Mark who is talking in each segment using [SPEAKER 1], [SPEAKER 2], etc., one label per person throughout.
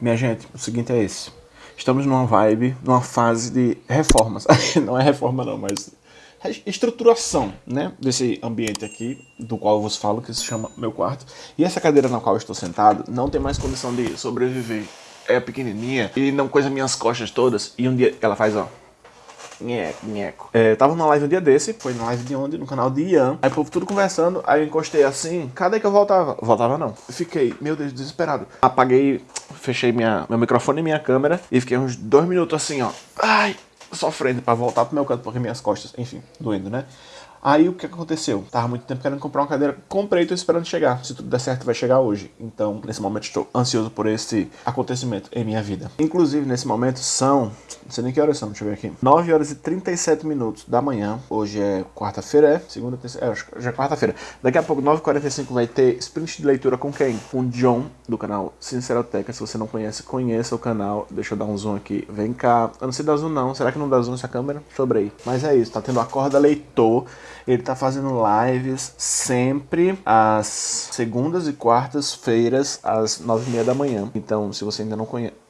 [SPEAKER 1] Minha gente, o seguinte é esse. Estamos numa vibe, numa fase de reformas. não é reforma não, mas estruturação, né, desse ambiente aqui, do qual eu vos falo, que se chama meu quarto. E essa cadeira na qual estou sentado não tem mais condição de sobreviver. É pequenininha e não coisa minhas costas todas. E um dia ela faz, ó, Nheco, nheco. É, tava numa live um dia desse, foi na live de onde? No canal de Ian. Aí o povo tudo conversando, aí eu encostei assim, cadê que eu voltava? Voltava não. fiquei, meu Deus, desesperado. Apaguei, fechei minha, meu microfone e minha câmera e fiquei uns dois minutos assim, ó. Ai, sofrendo pra voltar pro meu canto, porque minhas costas, enfim, doendo, né? Aí o que aconteceu? Tava muito tempo querendo comprar uma cadeira, comprei e tô esperando chegar. Se tudo der certo, vai chegar hoje. Então, nesse momento, estou ansioso por esse acontecimento em minha vida. Inclusive, nesse momento, são. Não sei nem que horas são, deixa eu ver aqui. 9 horas e 37 minutos da manhã. Hoje é quarta-feira, é? Segunda, terceira. É, acho que já é quarta-feira. Daqui a pouco, 9h45, vai ter sprint de leitura com quem? Com o John, do canal Sinceroteca. Se você não conhece, conheça o canal. Deixa eu dar um zoom aqui. Vem cá. Eu não sei dar zoom, não. Será que não dá zoom essa câmera? Sobre aí. Mas é isso, tá tendo acorda leitor. Ele tá fazendo lives sempre às segundas e quartas-feiras, às nove e meia da manhã. Então, se você ainda não conhece...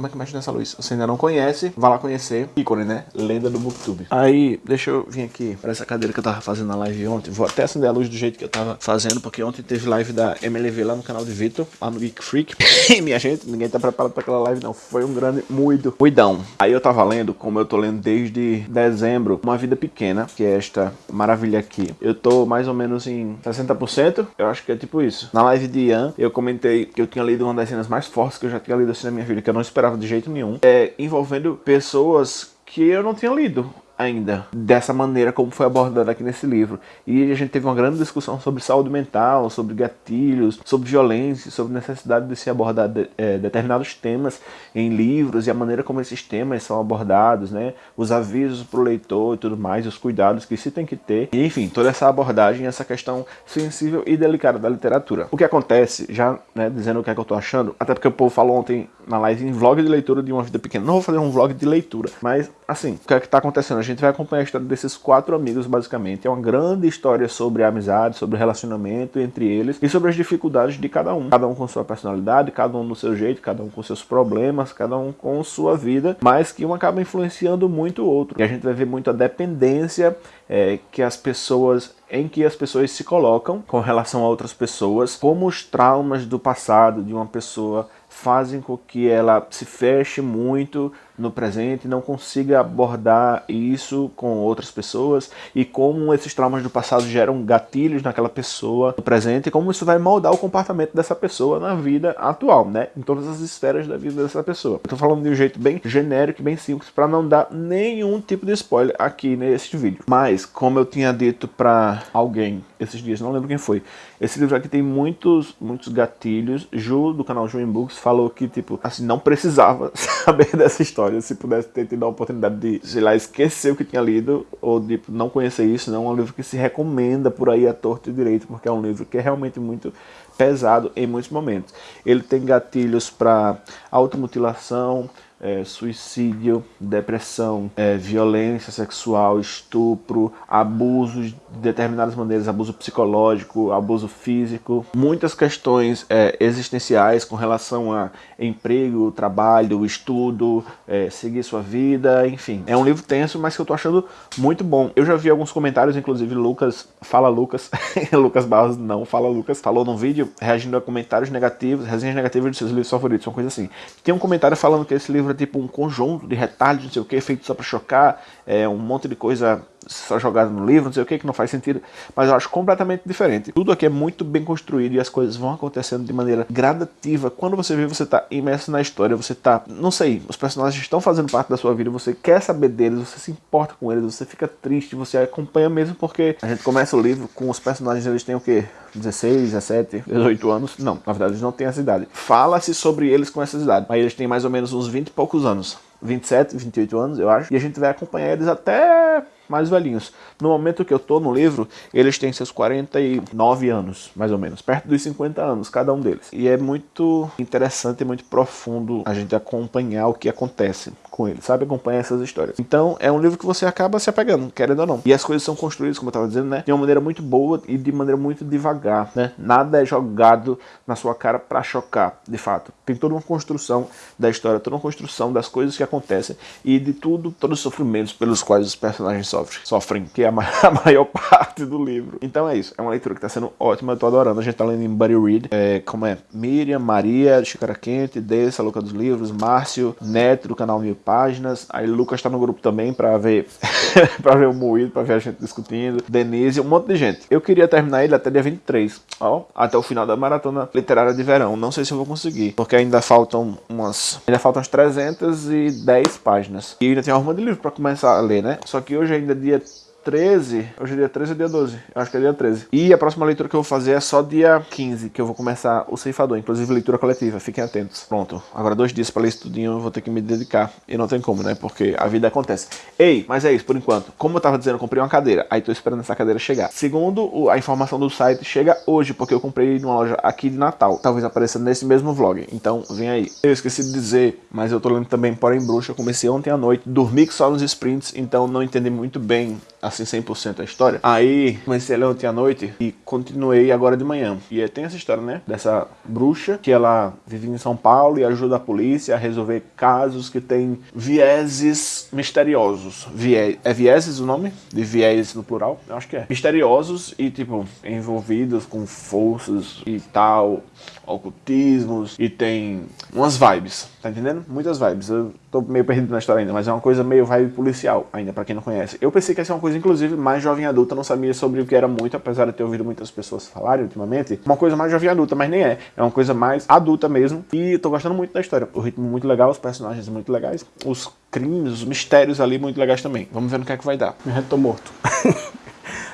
[SPEAKER 1] Como é que mexe nessa luz? Você ainda não conhece, vá lá conhecer. Ícone, né? Lenda do Booktube. Aí, deixa eu vir aqui para essa cadeira que eu tava fazendo na live ontem. Vou até acender a luz do jeito que eu tava fazendo, porque ontem teve live da MLV lá no canal de Vitor, lá no Geek Freak. Minha gente, ninguém tá preparado para aquela live não. Foi um grande muito cuidão. Aí eu tava lendo, como eu tô lendo desde dezembro, Uma Vida Pequena, que é esta maravilha aqui. Eu tô mais ou menos em 60%, eu acho que é tipo isso. Na live de Ian, eu comentei que eu tinha lido uma das cenas mais fortes que eu já tinha lido assim na minha vida, que eu não esperava de jeito nenhum, é, envolvendo pessoas que eu não tinha lido ainda dessa maneira como foi abordada aqui nesse livro. E a gente teve uma grande discussão sobre saúde mental, sobre gatilhos, sobre violência, sobre necessidade de se abordar de, é, determinados temas em livros e a maneira como esses temas são abordados, né? Os avisos para o leitor e tudo mais, os cuidados que se tem que ter. E, enfim, toda essa abordagem, essa questão sensível e delicada da literatura. O que acontece, já né, dizendo o que é que eu tô achando, até porque o povo falou ontem na live em vlog de leitura de uma vida pequena. Não vou fazer um vlog de leitura, mas assim, o que é que tá acontecendo? A gente vai acompanhar a história desses quatro amigos, basicamente. É uma grande história sobre a amizade, sobre o relacionamento entre eles e sobre as dificuldades de cada um. Cada um com sua personalidade, cada um no seu jeito, cada um com seus problemas, cada um com sua vida, mas que um acaba influenciando muito o outro. E a gente vai ver muito a dependência é, que as pessoas em que as pessoas se colocam com relação a outras pessoas, como os traumas do passado de uma pessoa fazem com que ela se feche muito no presente, não consiga abordar isso com outras pessoas e como esses traumas do passado geram gatilhos naquela pessoa no presente e como isso vai moldar o comportamento dessa pessoa na vida atual, né? Em todas as esferas da vida dessa pessoa. Tô falando de um jeito bem genérico bem simples para não dar nenhum tipo de spoiler aqui nesse vídeo. Mas, como eu tinha dito para alguém esses dias, não lembro quem foi, esse livro aqui tem muitos, muitos gatilhos. Ju, do canal Ju Books, falou que, tipo, assim, não precisava saber dessa história história, se pudesse ter tido a oportunidade de, sei lá, esquecer o que tinha lido, ou de não conhecer isso, não, é um livro que se recomenda por aí a torto e direito, porque é um livro que é realmente muito pesado em muitos momentos. Ele tem gatilhos para automutilação, é, suicídio, depressão, é, violência sexual, estupro, abuso de determinadas maneiras, abuso psicológico, abuso físico, muitas questões é, existenciais com relação a emprego, trabalho, estudo, é, seguir sua vida, enfim. É um livro tenso, mas que eu tô achando muito bom. Eu já vi alguns comentários, inclusive Lucas, fala Lucas, Lucas Barros não, fala Lucas, falou num vídeo reagindo a comentários negativos, resenhas negativas de seus livros favoritos, uma coisa assim. Tem um comentário falando que esse livro livro é tipo um conjunto de retalhos, não sei o que, feito só para chocar, é um monte de coisa só jogada no livro, não sei o que, que não faz sentido, mas eu acho completamente diferente. Tudo aqui é muito bem construído e as coisas vão acontecendo de maneira gradativa. Quando você vê, você tá imerso na história, você tá, não sei, os personagens estão fazendo parte da sua vida, você quer saber deles, você se importa com eles, você fica triste, você acompanha mesmo porque a gente começa o livro com os personagens, eles têm o quê? 16, 17, 18 anos. Não, na verdade eles não têm essa idade. Fala-se sobre eles com essa idade, mas eles têm mais ou menos uns 20 e poucos anos. 27, 28 anos, eu acho. E a gente vai acompanhar eles até mais velhinhos. No momento que eu tô no livro, eles têm seus 49 anos, mais ou menos, perto dos 50 anos, cada um deles. E é muito interessante e muito profundo a gente acompanhar o que acontece com eles, sabe? Acompanhar essas histórias. Então, é um livro que você acaba se apegando, querendo ou não. E as coisas são construídas, como eu tava dizendo, né? De uma maneira muito boa e de maneira muito devagar, né? Nada é jogado na sua cara para chocar, de fato. Tem toda uma construção da história, toda uma construção das coisas que acontecem e de tudo, todos os sofrimentos pelos quais os personagens sofrem, sofrem que é a maior parte do livro. Então é isso, é uma leitura que tá sendo ótima, eu tô adorando. A gente tá lendo em Buddy Read, é, como é? Miriam, Maria, Chicara Quente, Dessa, Luca dos Livros, Márcio, Neto do canal Mil Páginas, aí Lucas tá no grupo também pra ver, pra ver o moído, pra ver a gente discutindo, Denise, um monte de gente. Eu queria terminar ele até dia 23, ó, até o final da maratona literária de verão. Não sei se eu vou conseguir, porque ainda faltam umas, ainda faltam umas 310 páginas. E ainda tem uma arruma de livro pra começar a ler, né? Só que hoje ainda é dia 13, hoje é dia 13 ou dia 12? Eu acho que é dia 13. E a próxima leitura que eu vou fazer é só dia 15, que eu vou começar o Ceifador, inclusive leitura coletiva, fiquem atentos. Pronto, agora dois dias para ler isso tudinho, eu vou ter que me dedicar. E não tem como, né? Porque a vida acontece. Ei, mas é isso, por enquanto. Como eu tava dizendo, eu comprei uma cadeira, aí tô esperando essa cadeira chegar. Segundo a informação do site, chega hoje, porque eu comprei numa loja aqui de Natal. Talvez apareça nesse mesmo vlog, então vem aí. Eu esqueci de dizer, mas eu tô lendo também Porém Bruxa, eu comecei ontem à noite, dormi só nos sprints, então não entendi muito bem assim 100% a história. Aí comecei a ler ontem à noite e continuei agora de manhã. E tem essa história, né? Dessa bruxa que ela vive em São Paulo e ajuda a polícia a resolver casos que tem vieses misteriosos. Vie é vieses o nome? De viés no plural? Eu acho que é. Misteriosos e, tipo, envolvidos com forças e tal, ocultismos e tem umas vibes, tá entendendo? Muitas vibes. Eu tô meio perdido na história ainda, mas é uma coisa meio vibe policial ainda, pra quem não conhece. Eu pensei que ia ser uma coisa, inclusive, mais jovem adulta, não sabia sobre o que era muito, apesar de ter ouvido muitas pessoas falarem ultimamente. Uma coisa mais jovem adulta, mas nem é. É uma coisa mais adulta mesmo. E tô gostando muito da história. O ritmo muito legal, os personagens muito legais, os crimes, os mistérios ali muito legais também. Vamos ver no que é que vai dar.
[SPEAKER 2] Me reto morto.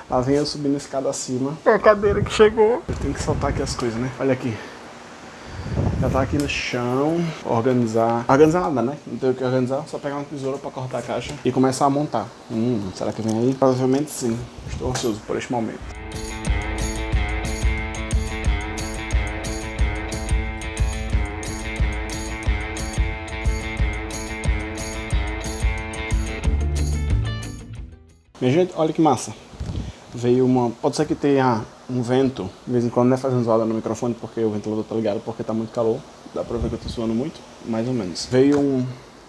[SPEAKER 2] Lá vem eu subindo a escada acima. É a cadeira que chegou. Eu tenho que soltar aqui as coisas, né? Olha aqui. Tá aqui no chão, organizar. Organizar nada, né? Não tem o que organizar, só pegar uma tesoura pra cortar a caixa e começar a montar. Hum, será que vem aí? Provavelmente sim. Estou ansioso por este momento. Minha gente, olha que massa. Veio uma... Pode ser que tenha um vento, de vez em quando não é fazendo zoada no microfone porque o ventilador tá ligado, porque tá muito calor. Dá pra ver que eu tô suando muito, mais ou menos. Veio um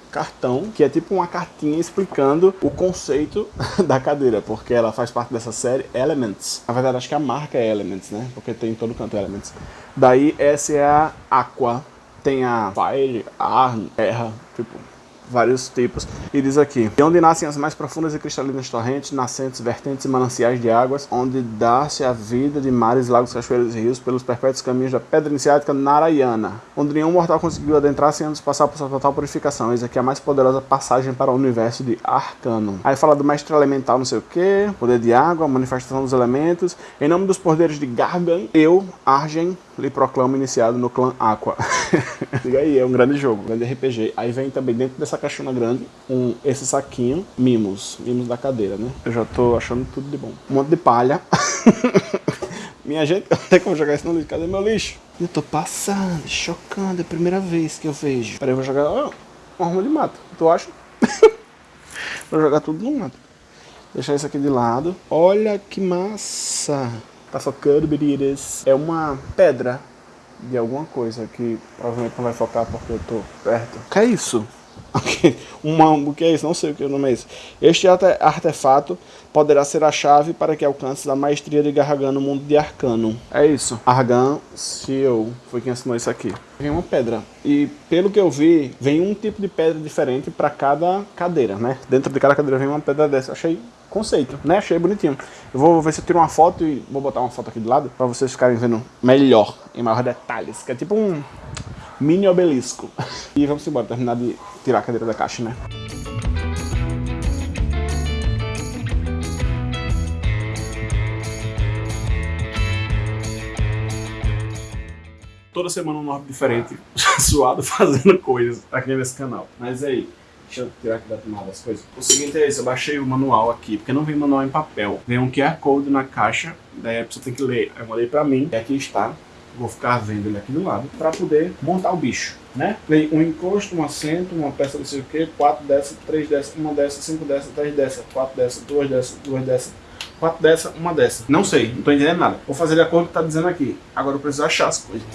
[SPEAKER 2] cartão, que é tipo uma cartinha explicando o conceito da cadeira, porque ela faz parte dessa série Elements. Na verdade, acho que a marca é Elements, né? Porque tem em todo canto Elements. Daí, essa é a Aqua. Tem a Fire, Ar, Terra, tipo, vários tipos. E diz aqui, de onde nascem as mais profundas e cristalinas torrentes, nascentes, vertentes e mananciais de águas, onde dá-se a vida de mares, lagos, cachoeiras e rios pelos perpétuos caminhos da pedra iniciática Narayana, onde nenhum mortal conseguiu adentrar sem antes passar por sua total purificação. Eis aqui a mais poderosa passagem para o universo de Arcano. Aí fala do mestre elemental não sei o que, poder de água, manifestação dos elementos. Em nome dos poderes de Gargan, eu, Argen, lhe proclamo iniciado no clã Aqua. Diga aí, é um grande jogo, um grande RPG. Aí vem também dentro dessa caixona grande um, esse saquinho, mimos, mimos da cadeira, né? Eu já tô achando tudo de bom. Um monte de palha. Minha gente, onde é que eu vou jogar isso no lixo? Cadê meu lixo? Eu tô passando, chocando, é a primeira vez que eu vejo. Peraí, eu vou jogar oh, uma arma de mato, tu acha? vou jogar tudo no mato. Deixar isso aqui de lado. Olha que massa! Tá focando, biritas. É uma pedra de alguma coisa que provavelmente não vai focar porque eu tô perto. Que é isso? Uma, o que é isso? Não sei o que o nome é isso. Este artefato poderá ser a chave para que alcance a maestria de Garragan no mundo de Arcano. É isso. Argan CEO foi quem assinou isso aqui. Vem uma pedra. E pelo que eu vi, vem um tipo de pedra diferente para cada cadeira, né? Dentro de cada cadeira vem uma pedra dessa. Eu achei conceito, né? Achei bonitinho. Eu vou ver se eu tiro uma foto e vou botar uma foto aqui do lado para vocês ficarem vendo melhor, em maior detalhes. Que é tipo um mini obelisco. E vamos embora, terminar de tirar a cadeira da caixa, né? Toda semana um nome diferente, suado fazendo coisas aqui nesse canal. Mas aí, Deixa eu tirar aqui da tomada as coisas. O seguinte é esse, eu baixei o manual aqui, porque não vem manual em papel. Vem um QR Code na caixa, daí a pessoa tem que ler. Eu mandei pra mim, e aqui está. Vou ficar vendo ele aqui do lado, para poder montar o bicho, né? Vem um encosto, um assento, uma peça não sei o que, quatro dessas, três dessas, uma dessas, cinco dessas, três dessas, quatro dessas, duas dessas, duas dessas, quatro dessas, uma dessa. Não sei, não tô entendendo nada. Vou fazer de acordo com o que tá dizendo aqui. Agora eu preciso achar as coisas.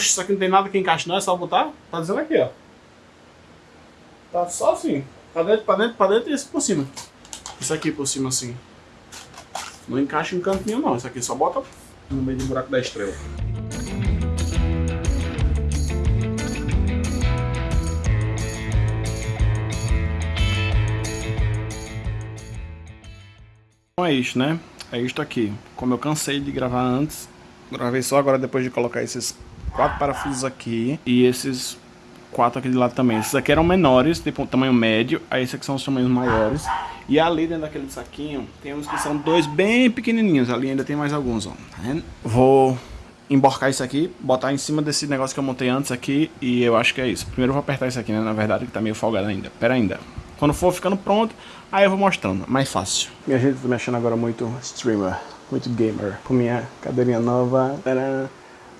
[SPEAKER 2] Poxa, isso aqui não tem nada que encaixe não, é só botar? Tá dizendo aqui, ó. Tá só assim. Pra dentro, pra dentro, pra dentro e esse por cima. Isso aqui por cima assim. Não encaixa em canto nenhum não. Isso aqui só bota no meio do buraco da estrela. Então é isso, né? É isto aqui. Como eu cansei de gravar antes, gravei só agora depois de colocar esses quatro parafusos aqui e esses quatro aqui de lado também. Esses aqui eram menores, tipo tamanho médio, aí esses aqui são os tamanhos maiores. E ali dentro daquele saquinho tem uns que são dois bem pequenininhos, ali ainda tem mais alguns, ó. Tá vou emborcar isso aqui, botar em cima desse negócio que eu montei antes aqui e eu acho que é isso. Primeiro eu vou apertar isso aqui, né, na verdade, que tá meio folgado ainda. Pera ainda. Quando for ficando pronto, aí eu vou mostrando, mais fácil. Minha gente tá mexendo agora muito streamer, muito gamer, com minha cadeirinha nova. Tadã.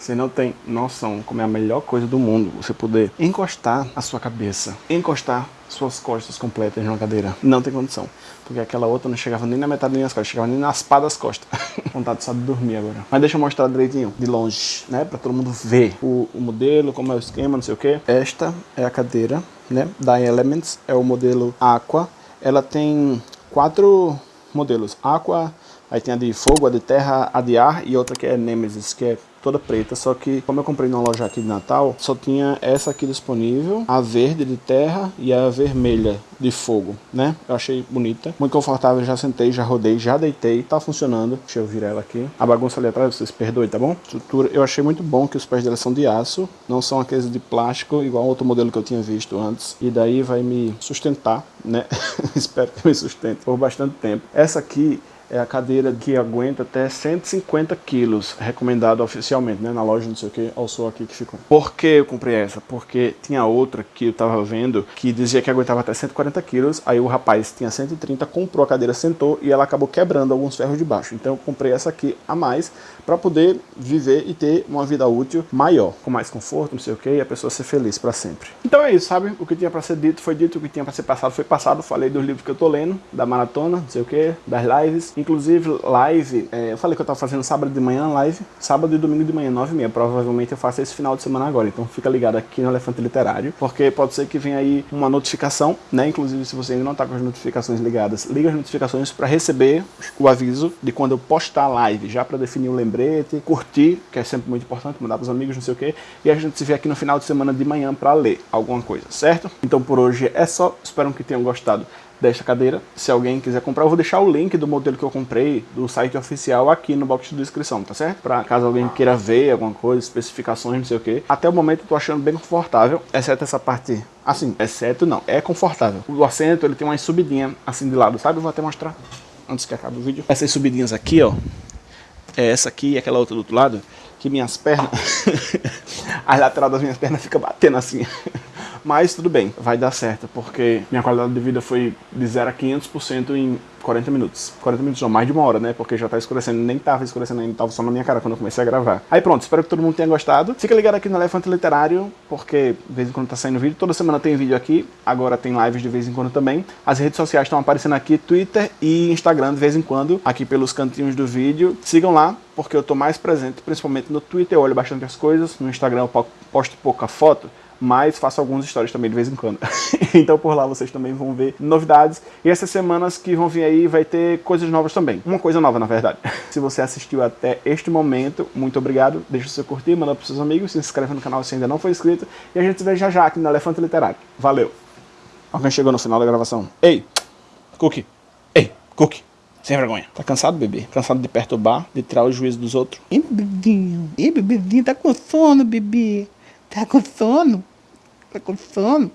[SPEAKER 2] Você não tem noção como é a melhor coisa do mundo você poder encostar a sua cabeça, encostar suas costas completas numa cadeira. Não tem condição. Porque aquela outra não chegava nem na metade das minhas costas, chegava nem nas pá das costas. Vontade só de dormir agora. Mas deixa eu mostrar direitinho, de longe, né? Pra todo mundo ver o, o modelo, como é o esquema, não sei o que. Esta é a cadeira, né? Da Elements, é o modelo Aqua. Ela tem quatro modelos. Aqua, aí tem a de fogo, a de terra, a de ar e outra que é Nemesis, que é toda preta, só que como eu comprei numa loja aqui de Natal, só tinha essa aqui disponível, a verde de terra e a vermelha de fogo, né? Eu achei bonita, muito confortável, já sentei, já rodei, já deitei, tá funcionando. Deixa eu virar ela aqui. A bagunça ali atrás, vocês perdoem, tá bom? Estrutura, eu achei muito bom que os pés dela são de aço, não são aqueles de plástico, igual outro modelo que eu tinha visto antes. E daí vai me sustentar, né? Espero que me sustente por bastante tempo. Essa aqui é a cadeira que aguenta até 150 quilos, recomendado oficialmente, né, na loja, não sei o que, ao sou aqui que ficou. Por que eu comprei essa? Porque tinha outra que eu tava vendo que dizia que aguentava até 140 quilos, aí o rapaz tinha 130, comprou a cadeira, sentou e ela acabou quebrando alguns ferros de baixo. Então eu comprei essa aqui a mais para poder viver e ter uma vida útil maior, com mais conforto, não sei o que, e a pessoa ser feliz para sempre. Então é isso, sabe? O que tinha para ser dito foi dito, o que tinha para ser passado foi passado. Falei dos livros que eu tô lendo, da maratona, não sei o que, das lives, Inclusive, live, é, eu falei que eu tava fazendo sábado de manhã live, sábado e domingo de manhã, 9 e meia. Provavelmente eu faço esse final de semana agora, então fica ligado aqui no Elefante Literário, porque pode ser que venha aí uma notificação, né? Inclusive, se você ainda não tá com as notificações ligadas, liga as notificações para receber o aviso de quando eu postar live, já para definir o lembrete, curtir, que é sempre muito importante, mandar pros amigos, não sei o que, e a gente se vê aqui no final de semana de manhã para ler alguma coisa, certo? Então por hoje é só, espero que tenham gostado desta cadeira. Se alguém quiser comprar, eu vou deixar o link do modelo que eu comprei do site oficial aqui no box de descrição, tá certo? Para caso alguém queira ver alguma coisa, especificações, não sei o que. Até o momento eu tô achando bem confortável, exceto essa parte assim, exceto não, é confortável. O assento ele tem uma subidinha assim de lado, sabe? Eu vou até mostrar antes que acabe o vídeo. Essas subidinhas aqui, ó, é essa aqui e aquela outra do outro lado, que minhas pernas, a lateral das minhas pernas fica batendo assim. Mas tudo bem, vai dar certo, porque minha qualidade de vida foi de 0 a 500% em 40 minutos. 40 minutos não, mais de uma hora, né? Porque já tá escurecendo, nem tava escurecendo ainda, tava só na minha cara quando eu comecei a gravar. Aí pronto, espero que todo mundo tenha gostado. Fica ligado aqui no Elefante Literário, porque de vez em quando tá saindo vídeo. Toda semana tem vídeo aqui, agora tem lives de vez em quando também. As redes sociais estão aparecendo aqui, Twitter e Instagram de vez em quando, aqui pelos cantinhos do vídeo. Sigam lá, porque eu tô mais presente, principalmente no Twitter, eu olho bastante as coisas. No Instagram eu posto pouca foto, mas faço alguns stories também de vez em quando. então por lá vocês também vão ver novidades. E essas semanas que vão vir aí vai ter coisas novas também. Uma coisa nova, na verdade. se você assistiu até este momento, muito obrigado. Deixa o seu curtir, manda para seus amigos, se inscreve no canal se ainda não for inscrito. E a gente se vê já já aqui no Elefante Literário. Valeu! Alguém chegou no final da gravação. Ei, Cookie! Ei, Cookie! Sem vergonha. Tá cansado, bebê? Cansado de perturbar, de tirar o juízo dos outros?
[SPEAKER 3] Ih, bebidinho. Ih, bebezinho, tá com sono, bebê. Tá com sono? Tá com sono?